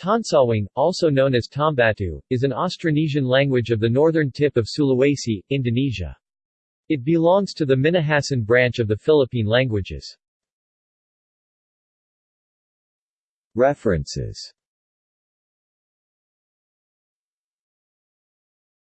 Tonsawang, also known as Tombatu, is an Austronesian language of the northern tip of Sulawesi, Indonesia. It belongs to the Minahasan branch of the Philippine languages. References